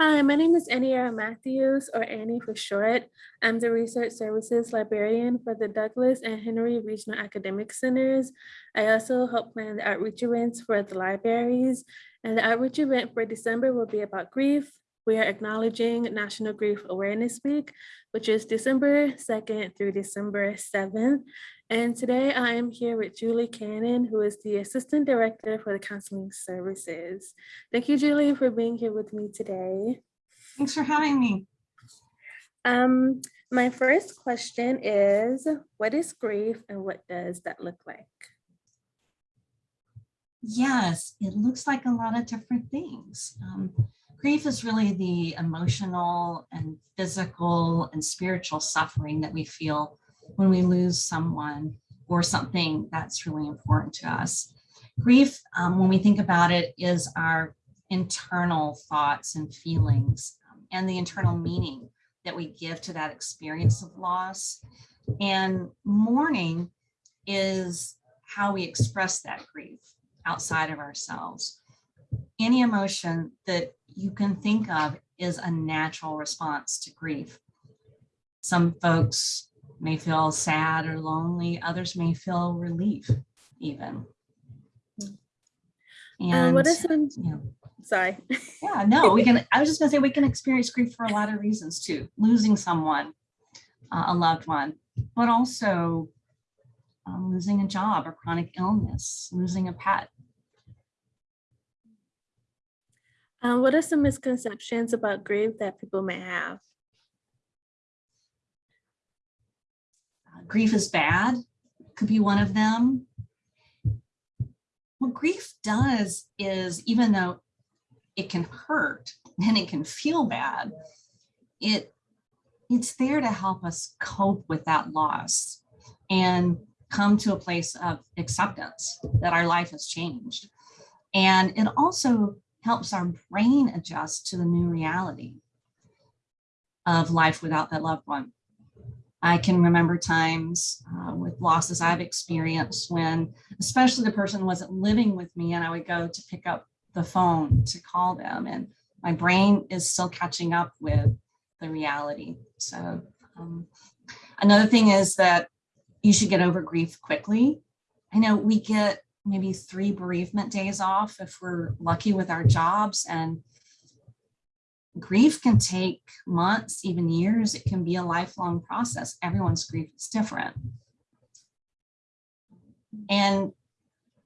Hi, my name is Aniara Matthews, or Annie for short. I'm the Research Services Librarian for the Douglas and Henry Regional Academic Centers. I also help plan the outreach events for the libraries. And the outreach event for December will be about grief. We are acknowledging National Grief Awareness Week, which is December 2nd through December 7th. And today I am here with Julie Cannon, who is the Assistant Director for the Counseling Services. Thank you, Julie, for being here with me today. Thanks for having me. Um, my first question is, what is grief and what does that look like? Yes, it looks like a lot of different things. Um, grief is really the emotional and physical and spiritual suffering that we feel when we lose someone or something that's really important to us. Grief, um, when we think about it, is our internal thoughts and feelings um, and the internal meaning that we give to that experience of loss. And mourning is how we express that grief outside of ourselves. Any emotion that you can think of is a natural response to grief. Some folks may feel sad or lonely. Others may feel relief even. And uh, what is some, yeah. sorry. yeah, no, we can, I was just gonna say we can experience grief for a lot of reasons too. Losing someone, uh, a loved one, but also um, losing a job or chronic illness, losing a pet. Uh, what are some misconceptions about grief that people may have? grief is bad could be one of them. What grief does is even though it can hurt and it can feel bad, it it's there to help us cope with that loss and come to a place of acceptance that our life has changed. And it also helps our brain adjust to the new reality of life without that loved one. I can remember times uh, with losses I've experienced when, especially the person wasn't living with me and I would go to pick up the phone to call them and my brain is still catching up with the reality. So um, another thing is that you should get over grief quickly. I know we get maybe three bereavement days off if we're lucky with our jobs and grief can take months, even years. It can be a lifelong process. Everyone's grief is different. And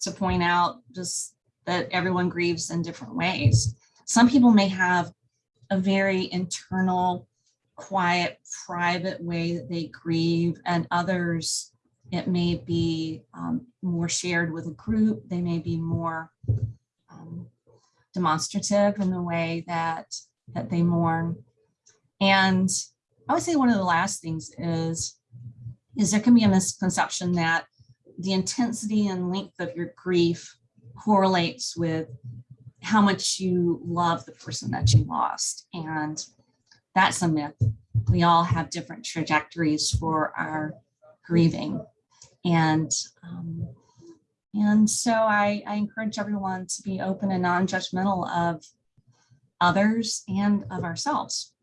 to point out just that everyone grieves in different ways. Some people may have a very internal, quiet, private way that they grieve, and others, it may be um, more shared with a group. They may be more um, demonstrative in the way that that they mourn. And I would say one of the last things is, is there can be a misconception that the intensity and length of your grief correlates with how much you love the person that you lost. And that's a myth. We all have different trajectories for our grieving. And um, and so I, I encourage everyone to be open and non-judgmental of others and of ourselves.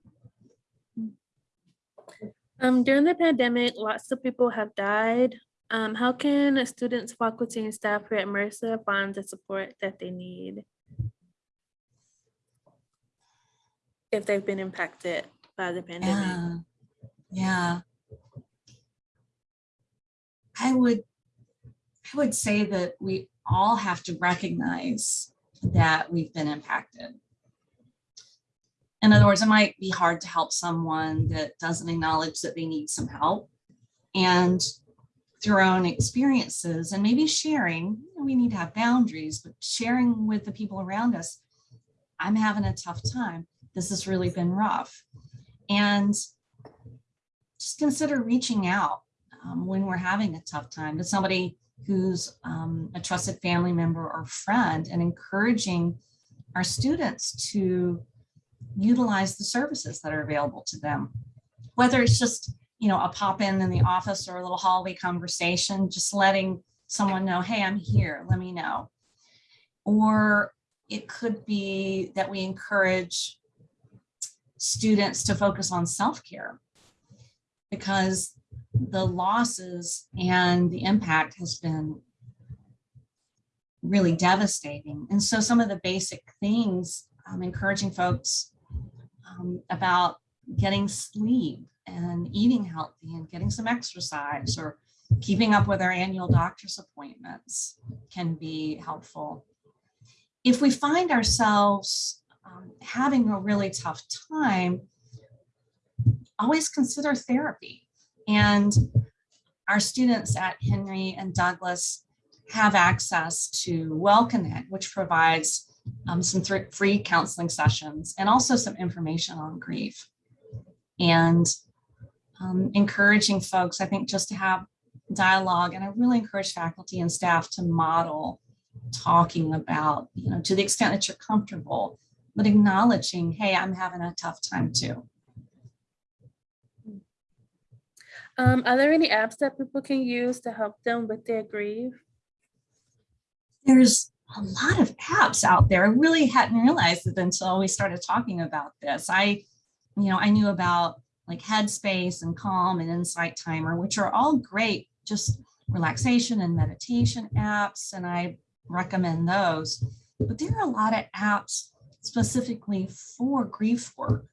Um, during the pandemic, lots of people have died. Um, how can students, faculty, and staff here at Mercer find the support that they need if they've been impacted by the pandemic? Yeah. yeah. I would, I would say that we all have to recognize that we've been impacted in other words, it might be hard to help someone that doesn't acknowledge that they need some help. And through our own experiences and maybe sharing, we need to have boundaries, but sharing with the people around us, I'm having a tough time. This has really been rough. And just consider reaching out um, when we're having a tough time to somebody who's um, a trusted family member or friend and encouraging our students to utilize the services that are available to them. Whether it's just, you know, a pop in in the office or a little hallway conversation, just letting someone know, hey, I'm here, let me know. Or it could be that we encourage students to focus on self-care because the losses and the impact has been really devastating. And so some of the basic things, um, encouraging folks um, about getting sleep and eating healthy and getting some exercise or keeping up with our annual doctor's appointments can be helpful. If we find ourselves um, having a really tough time, always consider therapy. And our students at Henry and Douglas have access to WellConnect, which provides um, some free counseling sessions and also some information on grief. And um, encouraging folks, I think, just to have dialogue. And I really encourage faculty and staff to model talking about, you know, to the extent that you're comfortable, but acknowledging, hey, I'm having a tough time too. Um, are there any apps that people can use to help them with their grief? There's a lot of apps out there. I really hadn't realized it until we started talking about this. I, you know, I knew about like Headspace and Calm and Insight Timer, which are all great, just relaxation and meditation apps. And I recommend those. But there are a lot of apps specifically for grief work.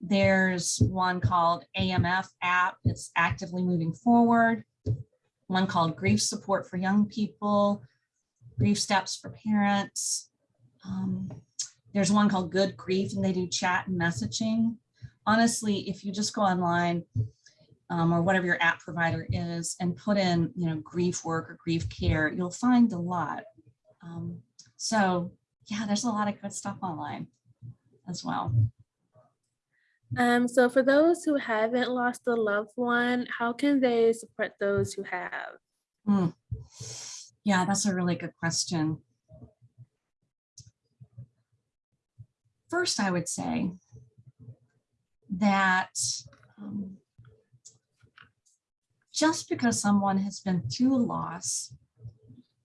There's one called AMF app. It's actively moving forward. One called Grief Support for Young People, Grief Steps for Parents. Um, there's one called Good Grief, and they do chat and messaging. Honestly, if you just go online um, or whatever your app provider is and put in, you know, grief work or grief care, you'll find a lot. Um, so yeah, there's a lot of good stuff online as well. Um, so for those who haven't lost a loved one, how can they support those who have? Hmm. Yeah, that's a really good question. First, I would say that um, just because someone has been through loss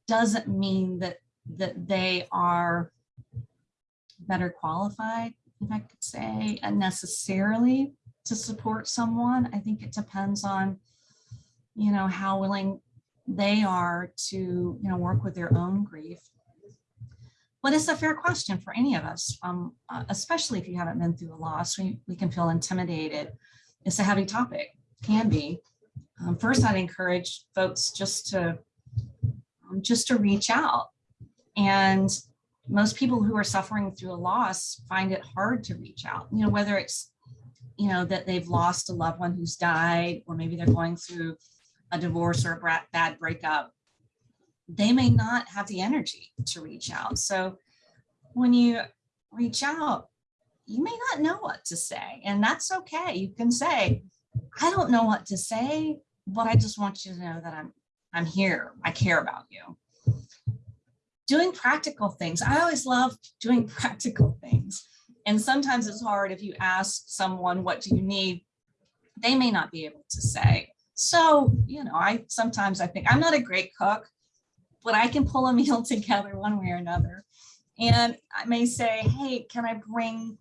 doesn't mean that that they are better qualified, if I could say, necessarily to support someone. I think it depends on, you know, how willing they are to, you know, work with their own grief. But it's a fair question for any of us, um, uh, especially if you haven't been through a loss, we, we can feel intimidated. It's a heavy topic, can be. Um, first, I'd encourage folks just to um, just to reach out. And most people who are suffering through a loss find it hard to reach out, you know, whether it's, you know, that they've lost a loved one who's died, or maybe they're going through a divorce or a bad breakup, they may not have the energy to reach out. So when you reach out, you may not know what to say, and that's okay. You can say, I don't know what to say, but I just want you to know that I'm I'm here. I care about you. Doing practical things. I always love doing practical things. And sometimes it's hard if you ask someone, what do you need? They may not be able to say. So, you know, I sometimes I think I'm not a great cook, but I can pull a meal together one way or another. And I may say, hey, can I bring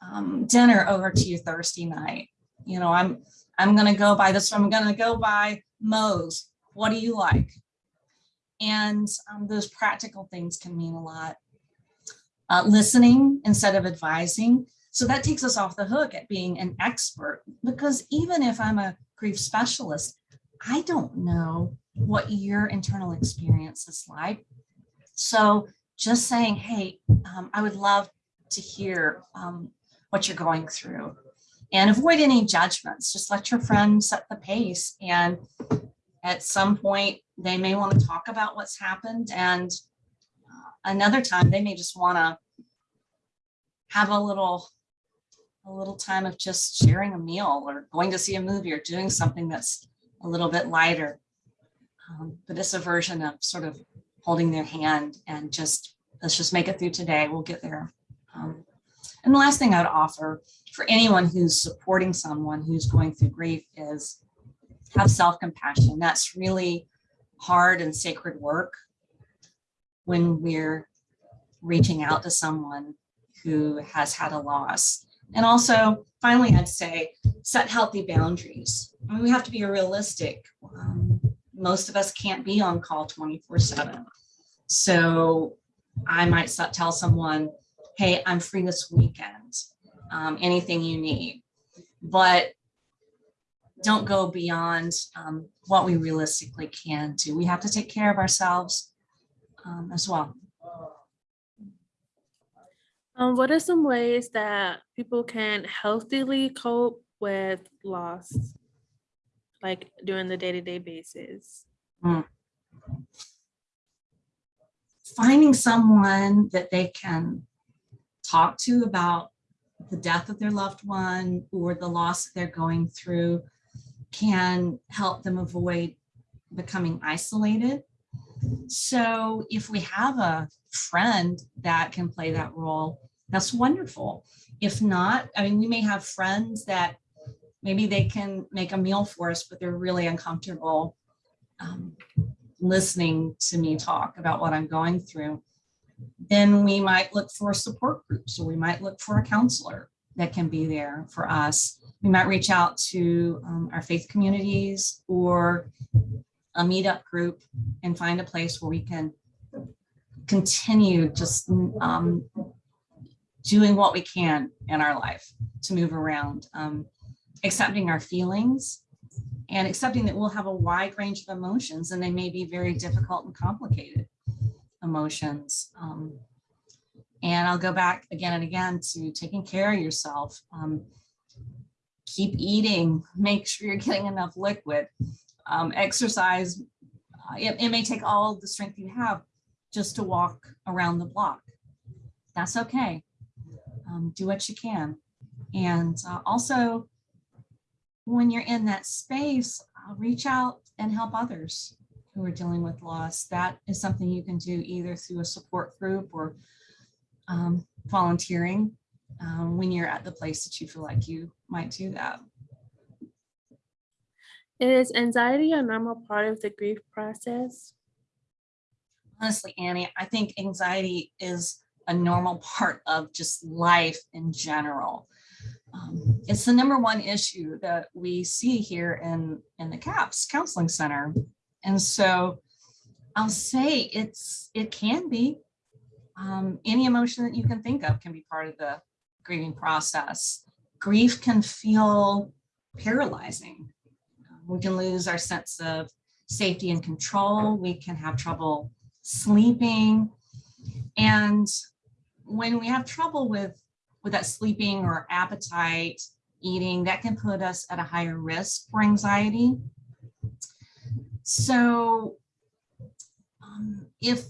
um, dinner over to you Thursday night? You know, I'm I'm gonna go by this, I'm gonna go by Moe's. What do you like? And um, those practical things can mean a lot. Uh, listening instead of advising. So that takes us off the hook at being an expert because even if I'm a grief specialist, I don't know what your internal experience is like. So just saying, hey, um, I would love to hear um, what you're going through and avoid any judgments. Just let your friend set the pace. And at some point, they may want to talk about what's happened. And uh, another time, they may just want to have a little a little time of just sharing a meal or going to see a movie or doing something that's a little bit lighter. Um, but it's a version of sort of holding their hand and just let's just make it through today. We'll get there. Um, and the last thing I would offer for anyone who's supporting someone who's going through grief is have self-compassion. That's really hard and sacred work when we're reaching out to someone who has had a loss. And also, finally, I'd say set healthy boundaries. I mean, we have to be realistic. Um, most of us can't be on call 24 7. So I might tell someone, hey, I'm free this weekend, um, anything you need. But don't go beyond um, what we realistically can do. We have to take care of ourselves um, as well. Um, what are some ways that people can healthily cope with loss? Like during the day-to-day basis? Finding someone that they can talk to about the death of their loved one or the loss that they're going through can help them avoid becoming isolated. So if we have a friend that can play that role, that's wonderful. If not, I mean, we may have friends that maybe they can make a meal for us, but they're really uncomfortable um, listening to me talk about what I'm going through. Then we might look for support groups or we might look for a counselor that can be there for us. We might reach out to um, our faith communities or a meetup group and find a place where we can continue just um, doing what we can in our life to move around, um, accepting our feelings and accepting that we'll have a wide range of emotions and they may be very difficult and complicated emotions. Um, and I'll go back again and again to taking care of yourself. Um, keep eating, make sure you're getting enough liquid, um, exercise. Uh, it, it may take all the strength you have just to walk around the block. That's okay. Um, do what you can. And uh, also, when you're in that space, uh, reach out and help others who are dealing with loss. That is something you can do either through a support group or um, volunteering um, when you're at the place that you feel like you might do that. Is anxiety a normal part of the grief process? Honestly, Annie, I think anxiety is a normal part of just life in general. Um, it's the number one issue that we see here in, in the CAPS Counseling Center. And so I'll say it's it can be um, any emotion that you can think of can be part of the grieving process. Grief can feel paralyzing. We can lose our sense of safety and control. We can have trouble sleeping. And when we have trouble with, with that sleeping or appetite, eating, that can put us at a higher risk for anxiety. So um, if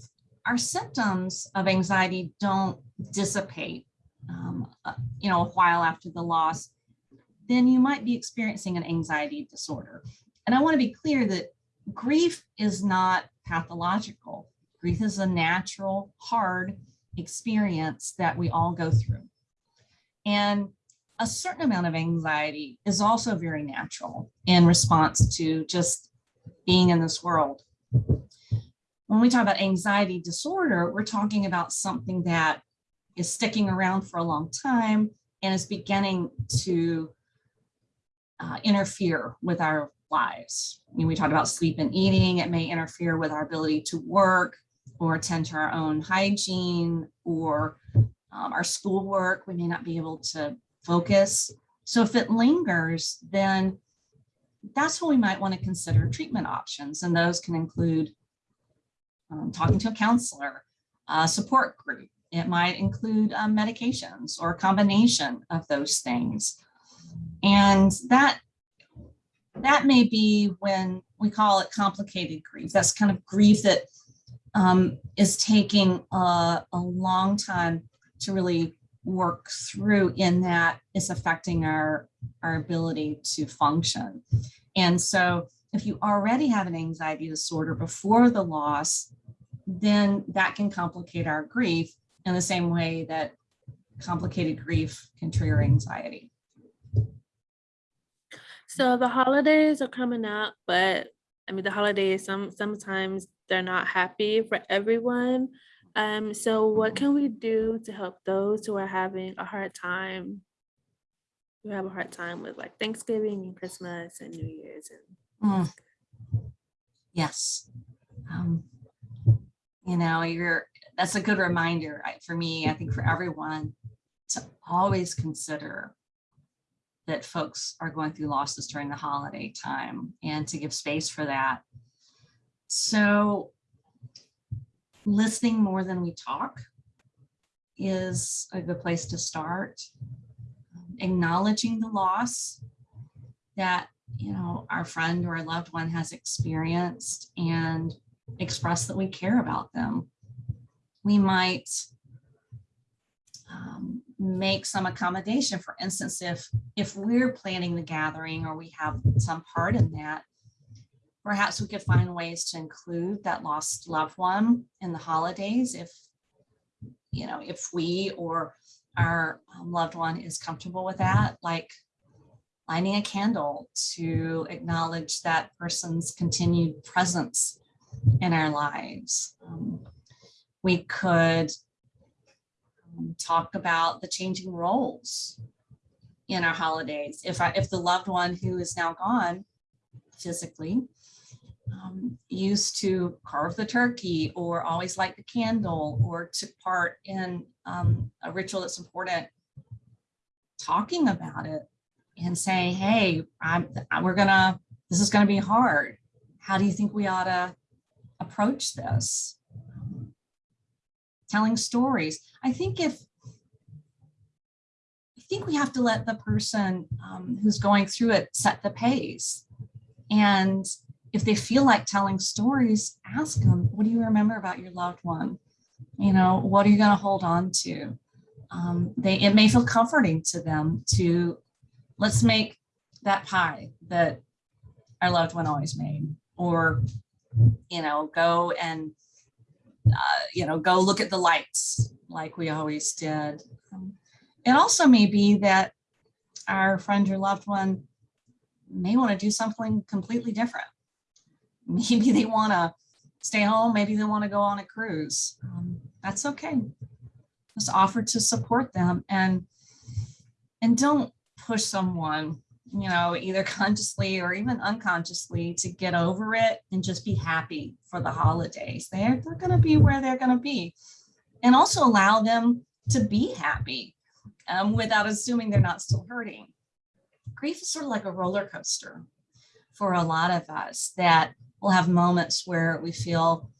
our symptoms of anxiety don't dissipate, um, uh, you know, a while after the loss, then you might be experiencing an anxiety disorder. And I want to be clear that grief is not pathological. Grief is a natural, hard experience that we all go through. And a certain amount of anxiety is also very natural in response to just being in this world. When we talk about anxiety disorder, we're talking about something that is sticking around for a long time and is beginning to uh, interfere with our lives. I mean, we talked about sleep and eating. It may interfere with our ability to work or attend to our own hygiene or um, our schoolwork. We may not be able to focus. So if it lingers, then that's when we might want to consider treatment options. And those can include um, talking to a counselor, a support group. It might include um, medications or a combination of those things. And that that may be when we call it complicated grief. That's kind of grief that um, is taking a, a long time to really work through in that it's affecting our, our ability to function. And so if you already have an anxiety disorder before the loss, then that can complicate our grief in the same way that complicated grief can trigger anxiety. So the holidays are coming up, but I mean, the holidays, some sometimes they're not happy for everyone. Um, so what can we do to help those who are having a hard time who have a hard time with like Thanksgiving and Christmas and New Year's and Mm. Yes. Um, You know, you're, that's a good reminder for me, I think for everyone, to always consider that folks are going through losses during the holiday time and to give space for that. So listening more than we talk is a good place to start. Acknowledging the loss that you know, our friend or a loved one has experienced and express that we care about them. We might um, make some accommodation. For instance, if if we're planning the gathering or we have some part in that, perhaps we could find ways to include that lost loved one in the holidays if you know if we or our um, loved one is comfortable with that, like lighting a candle to acknowledge that person's continued presence in our lives. Um, we could um, talk about the changing roles in our holidays. If I, if the loved one who is now gone physically um, used to carve the turkey or always light the candle or took part in um, a ritual that's important, talking about it and saying, hey, I'm, we're gonna, this is gonna be hard. How do you think we ought to approach this? Telling stories. I think if, I think we have to let the person um, who's going through it set the pace. And if they feel like telling stories, ask them, what do you remember about your loved one? You know, what are you gonna hold on to? Um, they, it may feel comforting to them to let's make that pie that our loved one always made or you know go and uh, you know go look at the lights like we always did. Um, it also may be that our friend or loved one may want to do something completely different. Maybe they want to stay home maybe they want to go on a cruise. Um, that's okay. Just offer to support them and and don't push someone, you know, either consciously or even unconsciously to get over it and just be happy for the holidays. They're, they're going to be where they're going to be. And also allow them to be happy um, without assuming they're not still hurting. Grief is sort of like a roller coaster for a lot of us that we'll have moments where we feel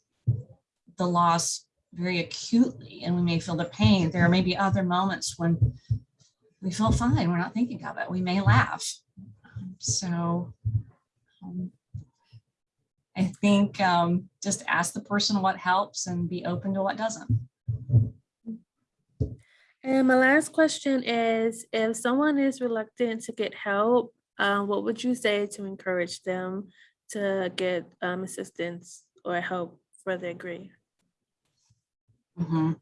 the loss very acutely and we may feel the pain. There may be other moments when we feel fine. We're not thinking of it. We may laugh. Um, So um, I think um, just ask the person what helps and be open to what doesn't. And my last question is, if someone is reluctant to get help, um, what would you say to encourage them to get um, assistance or help for their grief? Mhm.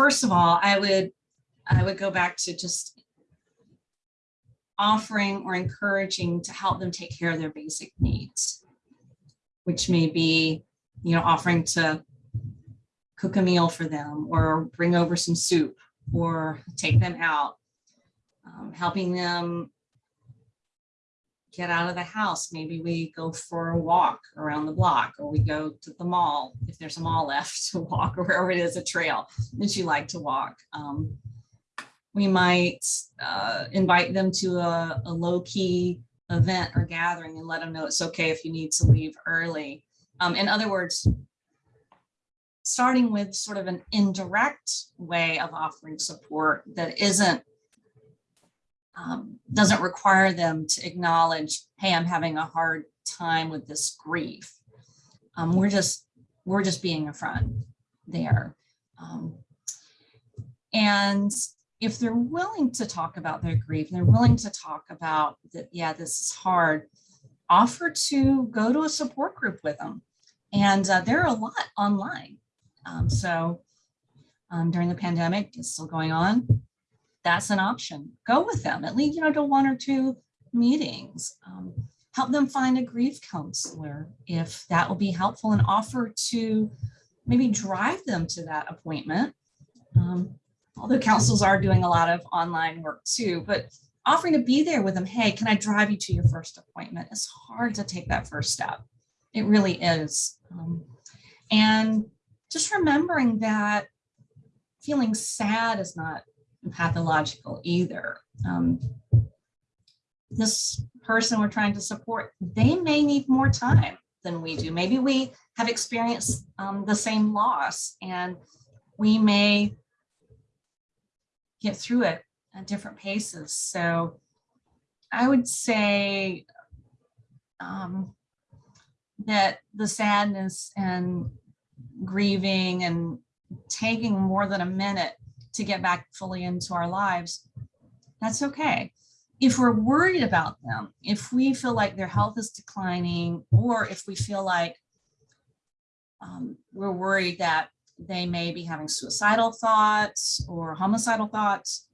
First of all, I would, I would go back to just offering or encouraging to help them take care of their basic needs, which may be, you know, offering to cook a meal for them or bring over some soup or take them out, um, helping them get out of the house. Maybe we go for a walk around the block or we go to the mall, if there's a mall left to walk or wherever it is, a trail that you like to walk. Um, we might uh, invite them to a, a low key event or gathering and let them know it's okay if you need to leave early. Um, in other words, starting with sort of an indirect way of offering support that isn't um, doesn't require them to acknowledge, hey, I'm having a hard time with this grief. Um, we're just we're just being a friend there. Um, and if they're willing to talk about their grief, they're willing to talk about that, yeah, this is hard, offer to go to a support group with them. And uh, there are a lot online. Um, so um, during the pandemic, it's still going on that's an option. Go with them, at least, you know, to one or two meetings. Um, help them find a grief counselor if that will be helpful and offer to maybe drive them to that appointment. Um, although councils are doing a lot of online work too, but offering to be there with them, hey, can I drive you to your first appointment? It's hard to take that first step. It really is. Um, and just remembering that feeling sad is not pathological either. Um, this person we're trying to support, they may need more time than we do. Maybe we have experienced um, the same loss and we may get through it at different paces. So I would say um, that the sadness and grieving and taking more than a minute to get back fully into our lives, that's okay. If we're worried about them, if we feel like their health is declining, or if we feel like um, we're worried that they may be having suicidal thoughts or homicidal thoughts,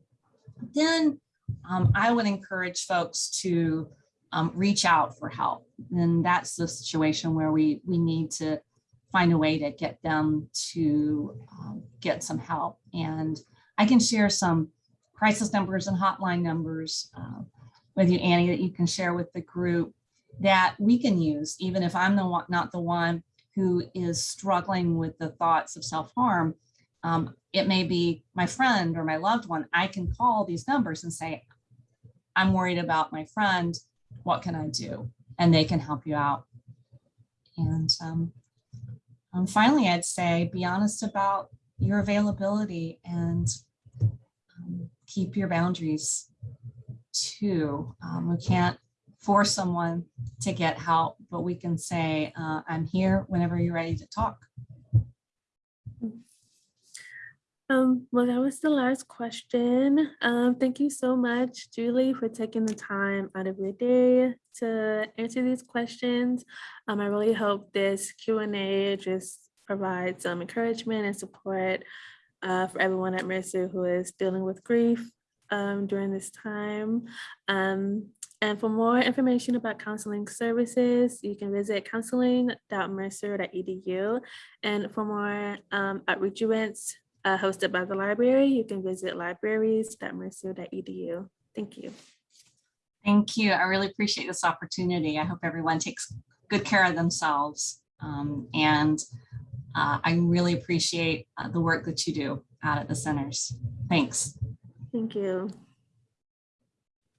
then um, I would encourage folks to um, reach out for help. And that's the situation where we, we need to find a way to get them to um, get some help. And I can share some crisis numbers and hotline numbers uh, with you, Annie, that you can share with the group that we can use, even if I'm the one, not the one who is struggling with the thoughts of self-harm. Um, it may be my friend or my loved one. I can call these numbers and say, I'm worried about my friend. What can I do? And they can help you out. And um, um, finally, I'd say be honest about your availability and um, keep your boundaries too. Um, we can't force someone to get help, but we can say, uh, I'm here whenever you're ready to talk. Um, well, that was the last question. Um, thank you so much, Julie, for taking the time out of your day to answer these questions. Um, I really hope this Q and A just provides some encouragement and support uh, for everyone at Mercer who is dealing with grief um, during this time. Um, and for more information about counseling services, you can visit counseling.mercer.edu. And for more um, outreach events uh, hosted by the library, you can visit libraries.mercer.edu. Thank you. Thank you. I really appreciate this opportunity. I hope everyone takes good care of themselves. Um, and uh, I really appreciate uh, the work that you do out at the centers. Thanks. Thank you.